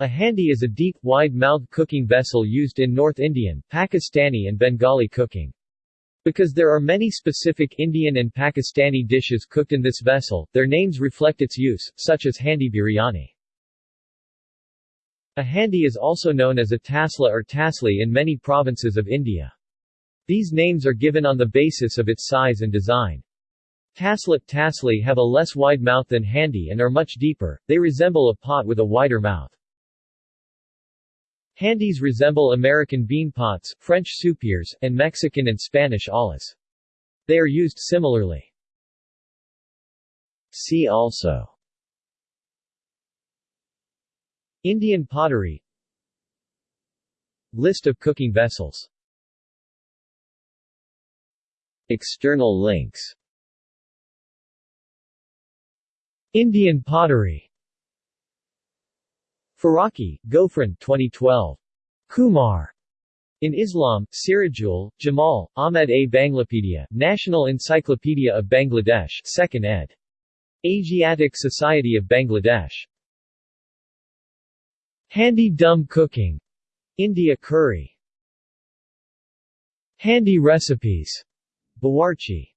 A handi is a deep, wide-mouthed cooking vessel used in North Indian, Pakistani and Bengali cooking. Because there are many specific Indian and Pakistani dishes cooked in this vessel, their names reflect its use, such as handi biryani. A handi is also known as a tasla or tasli in many provinces of India. These names are given on the basis of its size and design. Tasla tasli have a less wide mouth than handi and are much deeper, they resemble a pot with a wider mouth. Handis resemble American bean pots, French soupiers, and Mexican and Spanish ollas. They are used similarly. See also. Indian pottery. List of cooking vessels. External links. Indian pottery Faroqui, Gofran 2012. Kumar. In Islam, Sirajul, Jamal, Ahmed A. Banglapedia, National Encyclopedia of Bangladesh 2nd ed. Asiatic Society of Bangladesh. Handi Dum Cooking. India Curry. Handi Recipes. Bawarchi